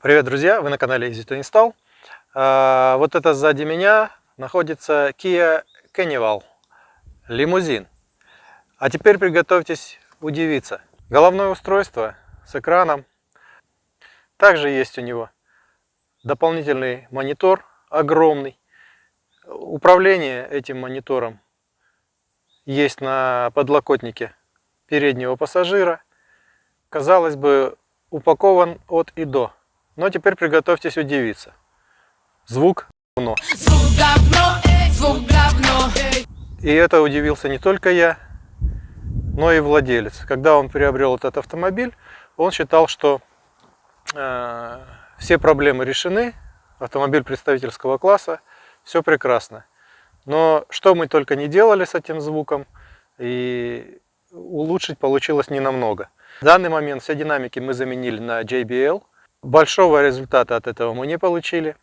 Привет, друзья! Вы на канале Easy to Install. А, вот это сзади меня находится Kia Carnival лимузин. А теперь приготовьтесь удивиться. Головное устройство с экраном. Также есть у него дополнительный монитор огромный. Управление этим монитором есть на подлокотнике переднего пассажира. Казалось бы, упакован от и до. Но теперь приготовьтесь удивиться. Звук говно. Звук говно, звук говно. И это удивился не только я, но и владелец. Когда он приобрел этот автомобиль, он считал, что э, все проблемы решены, автомобиль представительского класса, все прекрасно. Но что мы только не делали с этим звуком, и улучшить получилось не намного. В данный момент все динамики мы заменили на JBL, Большого результата от этого мы не получили.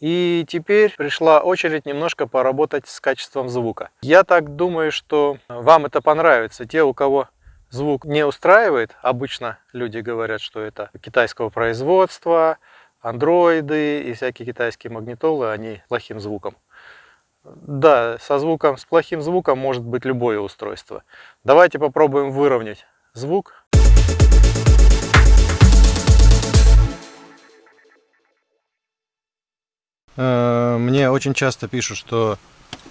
И теперь пришла очередь немножко поработать с качеством звука. Я так думаю, что вам это понравится. Те, у кого звук не устраивает, обычно люди говорят, что это китайского производства, андроиды и всякие китайские магнитолы, они плохим звуком. Да, со звуком, с плохим звуком может быть любое устройство. Давайте попробуем выровнять звук. Мне очень часто пишут, что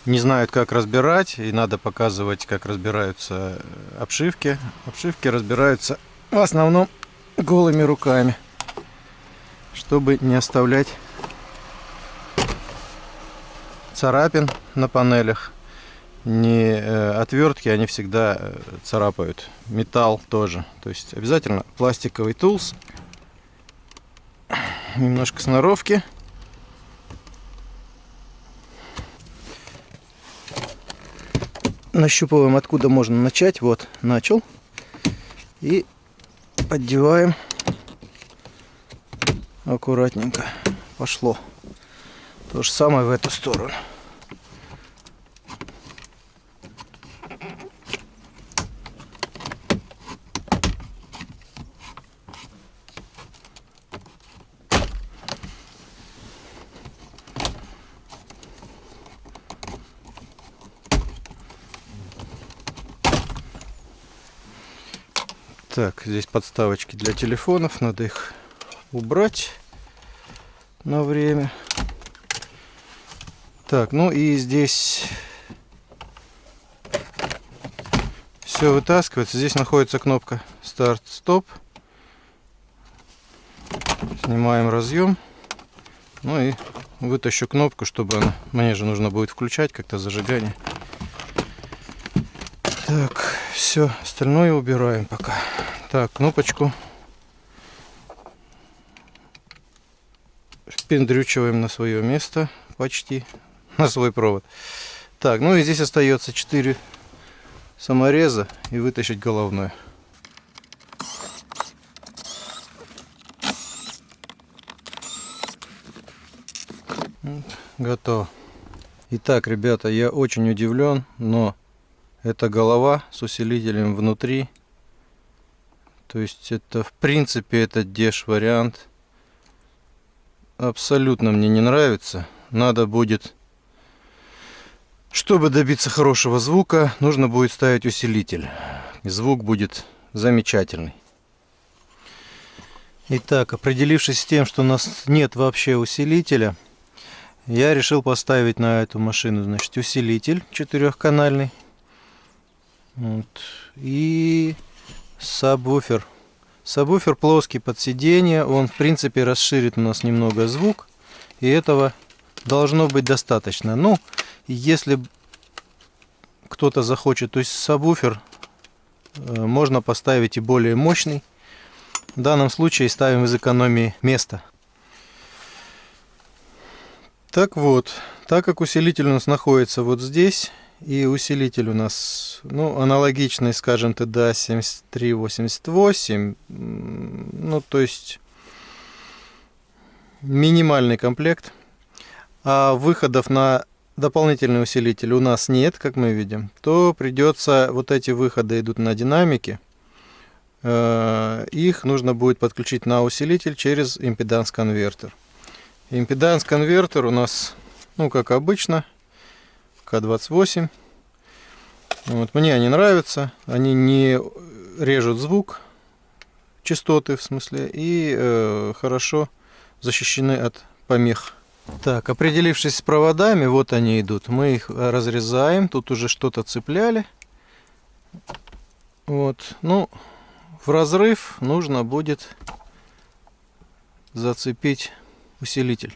не знают, как разбирать, и надо показывать, как разбираются обшивки. Обшивки разбираются в основном голыми руками, чтобы не оставлять царапин на панелях. Не э, отвертки, они всегда э, царапают. Металл тоже. То есть обязательно пластиковый тулс. Немножко сноровки. Нащупываем, откуда можно начать. Вот, начал. И поддеваем аккуратненько. Пошло. То же самое в эту сторону. Так, здесь подставочки для телефонов, надо их убрать на время. Так, ну и здесь все вытаскивается. Здесь находится кнопка старт-стоп. Снимаем разъем. Ну и вытащу кнопку, чтобы она... Мне же нужно будет включать как-то зажигание. Так, все, остальное убираем пока. Так, кнопочку впендрючиваем на свое место почти, на свой провод. Так, ну и здесь остается 4 самореза и вытащить головной. Готово. Итак, ребята, я очень удивлен, но эта голова с усилителем внутри то есть это в принципе этот деш вариант абсолютно мне не нравится. Надо будет, чтобы добиться хорошего звука, нужно будет ставить усилитель. Звук будет замечательный. Итак, определившись с тем, что у нас нет вообще усилителя, я решил поставить на эту машину, значит, усилитель четырехканальный. Вот. И Сабвуфер. Сабвуфер плоский под сиденье. Он, в принципе, расширит у нас немного звук. И этого должно быть достаточно. Ну, если кто-то захочет, то есть сабвуфер э, можно поставить и более мощный. В данном случае ставим из экономии места. Так вот, так как усилитель у нас находится вот здесь, и усилитель у нас, ну, аналогичный, скажем, TDA 7388. Ну, то есть минимальный комплект. А выходов на дополнительный усилитель у нас нет, как мы видим. То придется, вот эти выходы идут на динамике. э, их нужно будет подключить на усилитель через импеданс-конвертер. Импеданс-конвертер у нас, ну как обычно, К28. Вот, мне они нравятся, они не режут звук, частоты в смысле, и э, хорошо защищены от помех. Так, определившись с проводами, вот они идут. Мы их разрезаем. Тут уже что-то цепляли. Вот. Ну, в разрыв нужно будет зацепить усилитель.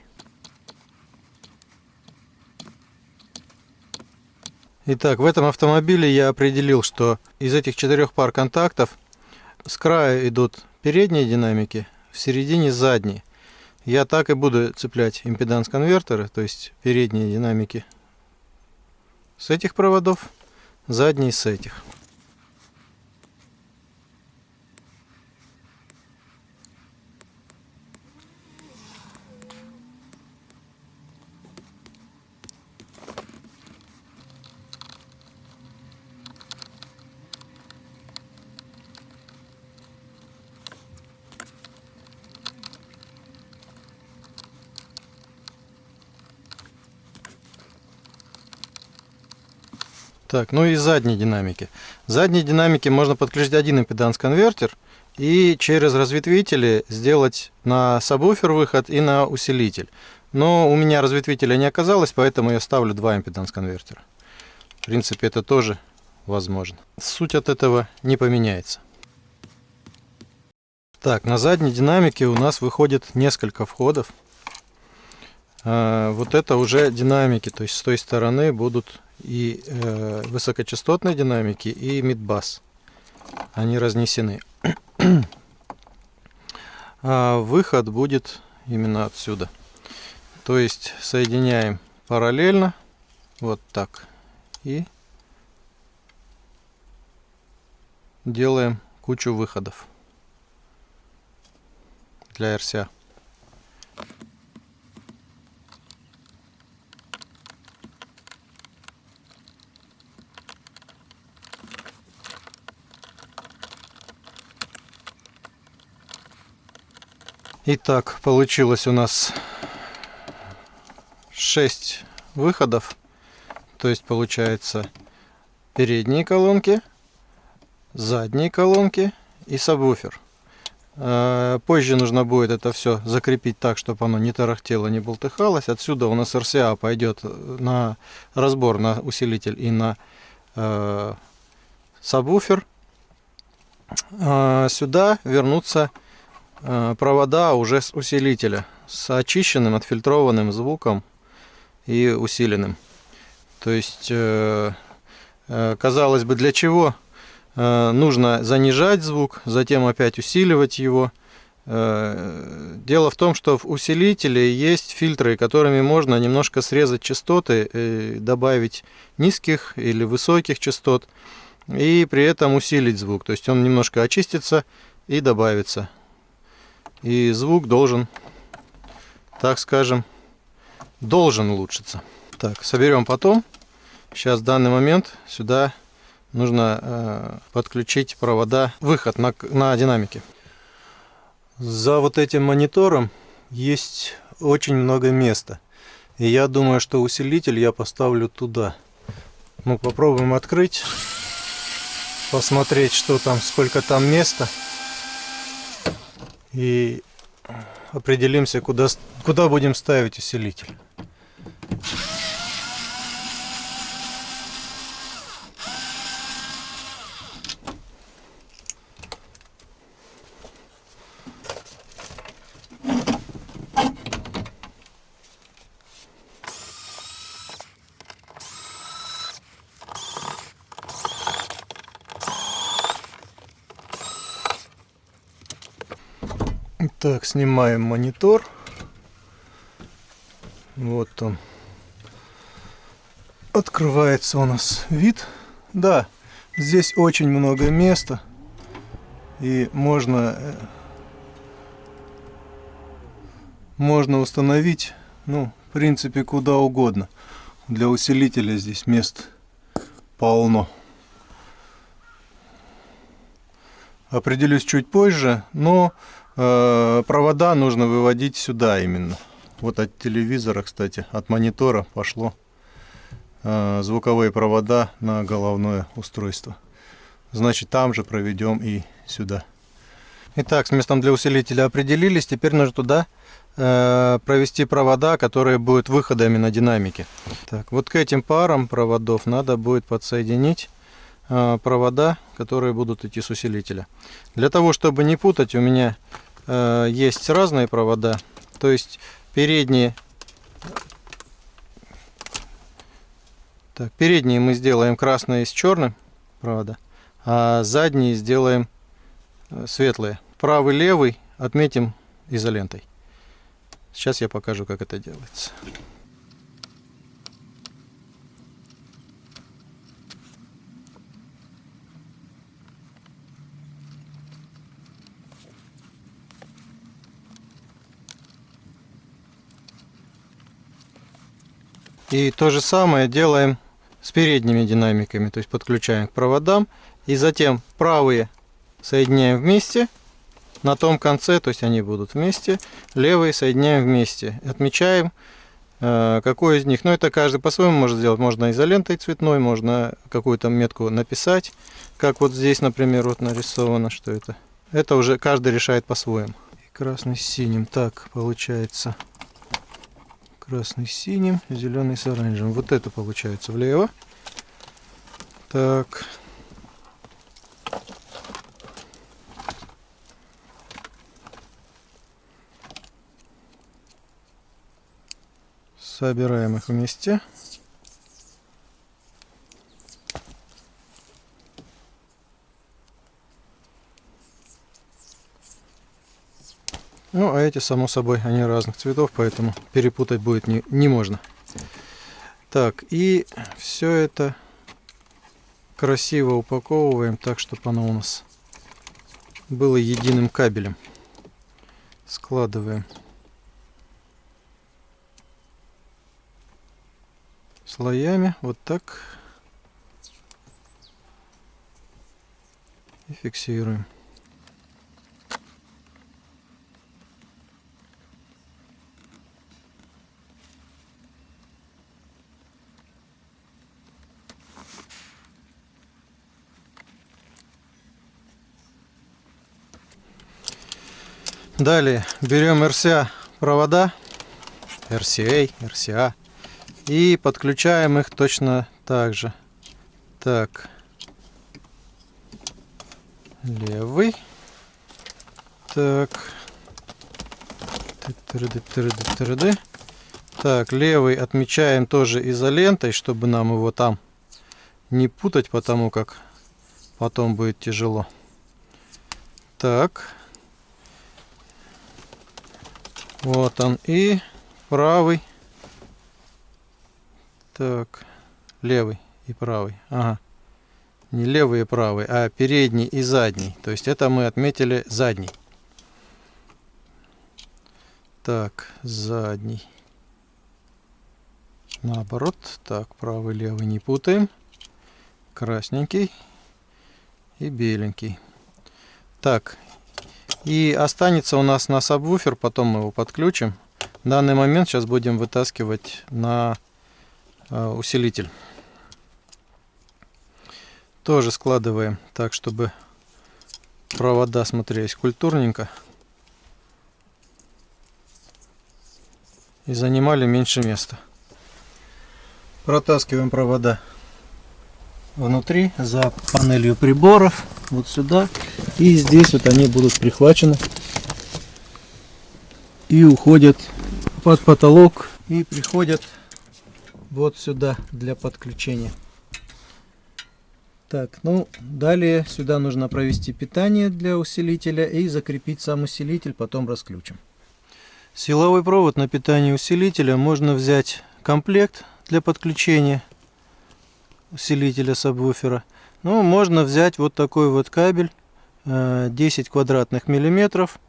Итак, в этом автомобиле я определил, что из этих четырех пар контактов с края идут передние динамики, в середине задние. Я так и буду цеплять импеданс-конвертеры, то есть передние динамики с этих проводов, задние с этих. Так, ну и задние динамики. Задние динамики можно подключить один импеданс-конвертер и через разветвители сделать на сабвуфер выход и на усилитель. Но у меня разветвителя не оказалось, поэтому я ставлю два импеданс-конвертера. В принципе, это тоже возможно. Суть от этого не поменяется. Так, на задней динамике у нас выходит несколько входов. А, вот это уже динамики, то есть с той стороны будут и э, высокочастотные динамики, и мидбас. Они разнесены. а выход будет именно отсюда. То есть соединяем параллельно, вот так, и делаем кучу выходов для RCA. Итак, получилось у нас 6 выходов. То есть получается передние колонки, задние колонки и сабвуфер. А, позже нужно будет это все закрепить так, чтобы оно не тарахтело, не болтыхалось. Отсюда у нас RCA пойдет на разбор на усилитель и на э, сабвуфер. А сюда вернутся провода уже с усилителя, с очищенным, отфильтрованным звуком и усиленным. То есть, э, э, казалось бы, для чего нужно занижать звук, затем опять усиливать его. Дело в том, что в усилителе есть фильтры, которыми можно немножко срезать частоты, добавить низких или высоких частот, и при этом усилить звук. То есть он немножко очистится и добавится и звук должен, так скажем, должен улучшиться. Так, соберем потом. Сейчас в данный момент сюда нужно э, подключить провода, выход на, на динамике. За вот этим монитором есть очень много места. И я думаю, что усилитель я поставлю туда. Ну, попробуем открыть, посмотреть, что там, сколько там места и определимся, куда, куда будем ставить усилитель. Так, снимаем монитор. Вот он. Открывается у нас вид. Да, здесь очень много места. И можно, э, можно установить, ну, в принципе, куда угодно. Для усилителя здесь мест полно. определюсь чуть позже, но провода нужно выводить сюда именно. Вот от телевизора, кстати, от монитора пошло э, звуковые провода на головное устройство. Значит, там же проведем и сюда. Итак, с местом для усилителя определились. Теперь нужно туда э, провести провода, которые будут выходами на динамике. Так, вот к этим парам проводов надо будет подсоединить э, провода, которые будут идти с усилителя. Для того, чтобы не путать, у меня э, есть разные провода. То есть передние так, передние мы сделаем красные с черным провода, а задние сделаем э, светлые. Правый, левый отметим изолентой. Сейчас я покажу, как это делается. И то же самое делаем с передними динамиками, то есть подключаем к проводам. И затем правые соединяем вместе на том конце, то есть они будут вместе. Левые соединяем вместе. Отмечаем, э, какой из них. Но это каждый по-своему может сделать. Можно изолентой цветной, можно какую-то метку написать. Как вот здесь, например, вот нарисовано, что это. Это уже каждый решает по-своему. Красный с синим. Так, получается красный с синим, зеленый с оранжевым. Вот это получается влево. Так. Собираем их вместе. Ну, а эти, само собой, они разных цветов, поэтому перепутать будет не, не можно. Так, и все это красиво упаковываем так, чтобы оно у нас было единым кабелем. Складываем слоями, вот так. И фиксируем. Далее. Берем RCA провода, RCA, RCA, и подключаем их точно так же. Так, левый, так, так, левый отмечаем тоже изолентой, чтобы нам его там не путать, потому как потом будет тяжело. Так. Вот он. И правый. Так. Левый и правый. Ага. Не левый и правый, а передний и задний. То есть это мы отметили задний. Так, задний. Наоборот. Так, правый, левый не путаем. Красненький и беленький. Так, и останется у нас на сабвуфер, потом мы его подключим. В данный момент сейчас будем вытаскивать на э, усилитель. Тоже складываем так, чтобы провода смотрелись культурненько. И занимали меньше места. Протаскиваем провода внутри за панелью приборов вот сюда и здесь вот они будут прихвачены. И уходят под потолок и приходят вот сюда для подключения. Так ну далее сюда нужно провести питание для усилителя и закрепить сам усилитель потом расключим. Силовой провод на питание усилителя можно взять комплект для подключения усилителя сабвуфера. Ну, можно взять вот такой вот кабель 10 э, квадратных миллиметров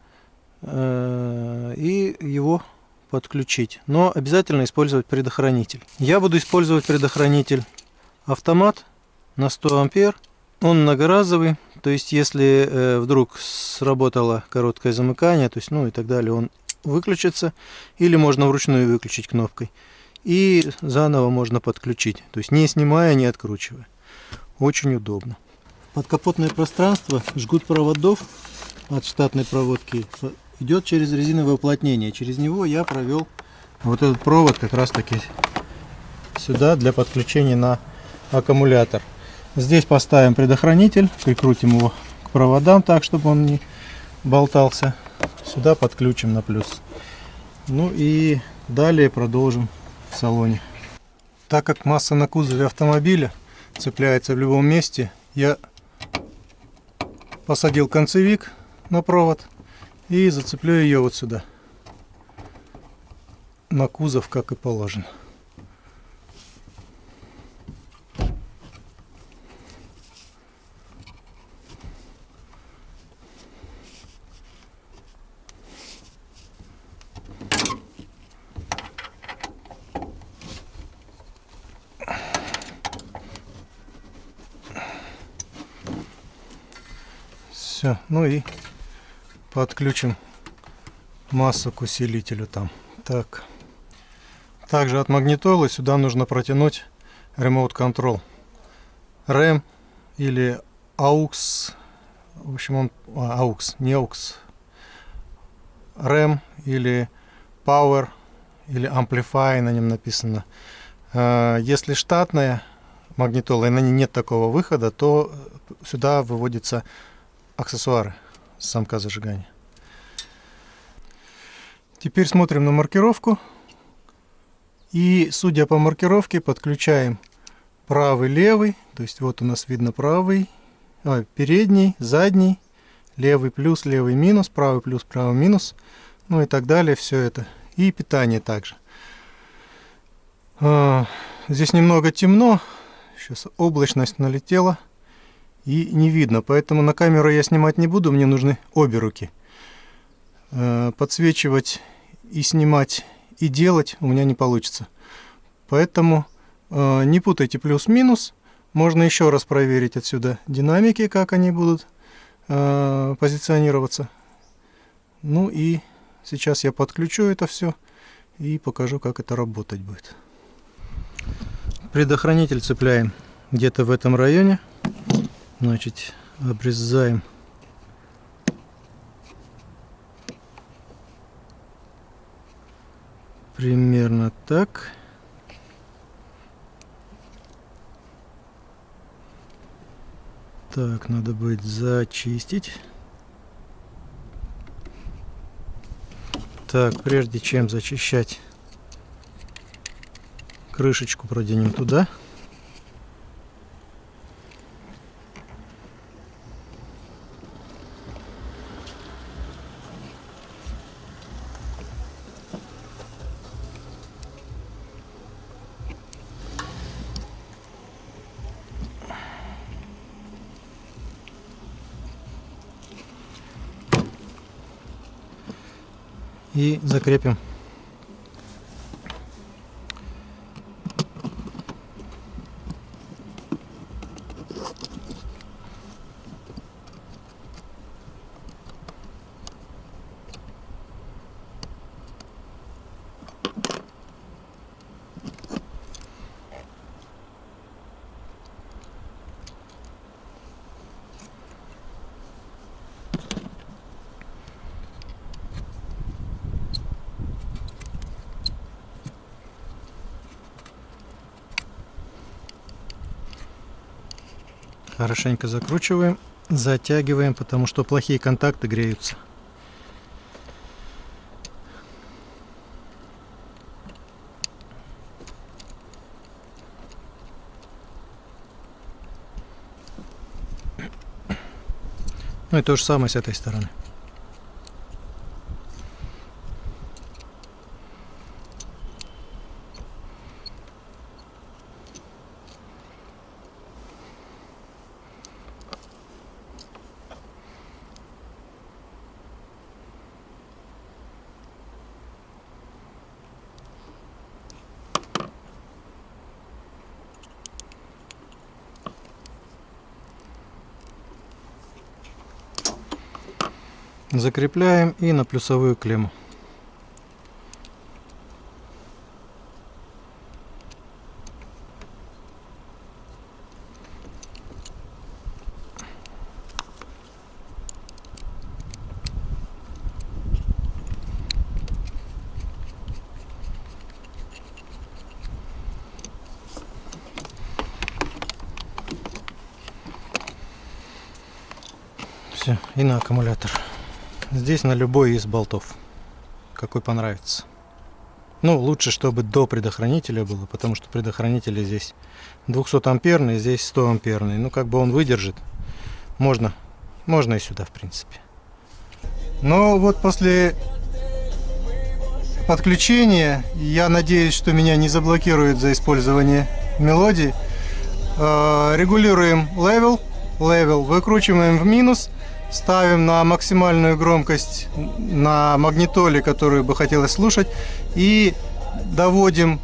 э, и его подключить. Но обязательно использовать предохранитель. Я буду использовать предохранитель автомат на 100 ампер. Он многоразовый, то есть если э, вдруг сработало короткое замыкание, то есть, ну и так далее, он выключится, или можно вручную выключить кнопкой, и заново можно подключить, то есть не снимая, не откручивая. Очень удобно. Подкапотное пространство, жгут проводов от штатной проводки идет через резиновое уплотнение. Через него я провел вот этот провод как раз таки сюда для подключения на аккумулятор. Здесь поставим предохранитель, прикрутим его к проводам так, чтобы он не болтался. Сюда подключим на плюс. Ну и далее продолжим в салоне. Так как масса на кузове автомобиля цепляется в любом месте, я посадил концевик на провод и зацеплю ее вот сюда. На кузов как и положено Все, ну и подключим массу к усилителю там. Так. Также от магнитолы сюда нужно протянуть Remote Control. RAM или AUX. В общем, он... А, AUX, не AUX. RAM или Power или Amplify на нем написано. А, если штатная магнитола и на ней нет такого выхода, то сюда выводятся аксессуары замка зажигания. Теперь смотрим на маркировку. И судя по маркировке подключаем правый, левый. То есть вот у нас видно правый, а, передний, задний, левый плюс, левый минус, правый плюс, правый минус. Ну и так далее, все это. И питание также. А, здесь немного темно. Сейчас облачность налетела и не видно. Поэтому на камеру я снимать не буду, мне нужны обе руки. Э, подсвечивать и снимать и делать у меня не получится. Поэтому э, не путайте плюс-минус. Можно еще раз проверить отсюда динамики, как они будут э, позиционироваться. Ну и сейчас я подключу это все и покажу, как это работать будет. Предохранитель цепляем где-то в этом районе. Значит, обрезаем примерно так. Так, надо будет зачистить. Так, прежде чем зачищать, крышечку проденем туда. И закрепим Хорошенько закручиваем, затягиваем, потому что плохие контакты греются. Ну и то же самое с этой стороны. Закрепляем и на плюсовую клемму. Все, и на аккумулятор. Здесь на любой из болтов. Какой понравится. Ну, лучше, чтобы до предохранителя было, потому что предохранители здесь 200 амперный, здесь 100 амперный. Ну, как бы он выдержит. Можно, можно и сюда, в принципе. Но вот после подключения, я надеюсь, что меня не заблокируют за использование мелодии, э, регулируем level, level, выкручиваем в минус, ставим на максимальную громкость на магнитоле, которую бы хотелось слушать, и доводим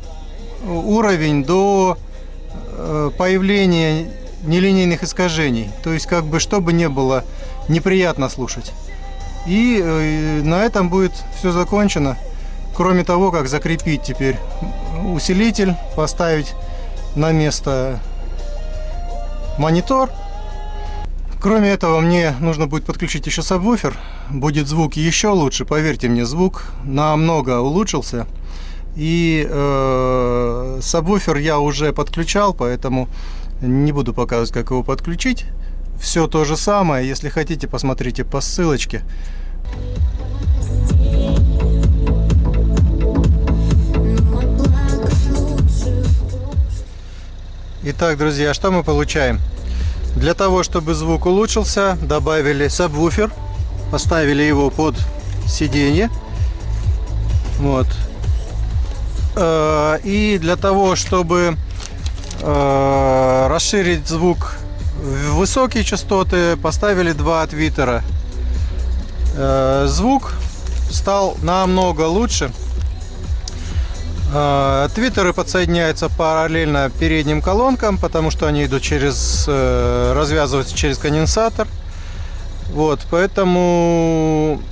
уровень до э, появления нелинейных искажений. То есть, как бы, чтобы не было неприятно слушать. И э, на этом будет все закончено. Кроме того, как закрепить теперь усилитель, поставить на место монитор Кроме этого, мне нужно будет подключить еще сабвуфер. Будет звук еще лучше, поверьте мне, звук намного улучшился. И э, сабвуфер я уже подключал, поэтому не буду показывать, как его подключить. Все то же самое. Если хотите, посмотрите по ссылочке. Итак, друзья, что мы получаем? Для того, чтобы звук улучшился, добавили сабвуфер, поставили его под сиденье. Вот. Э, и для того, чтобы э, расширить звук в высокие частоты, поставили два твиттера. Э, звук стал намного лучше. А, твиттеры подсоединяются параллельно передним колонкам, потому что они идут через, э, развязываются через конденсатор. Вот, поэтому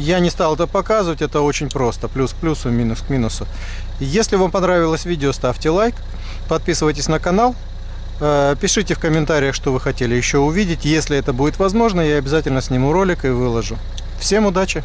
я не стал это показывать, это очень просто. Плюс к плюсу, минус к минусу. Если вам понравилось видео, ставьте лайк, подписывайтесь на канал, э, пишите в комментариях, что вы хотели еще увидеть. Если это будет возможно, я обязательно сниму ролик и выложу. Всем удачи!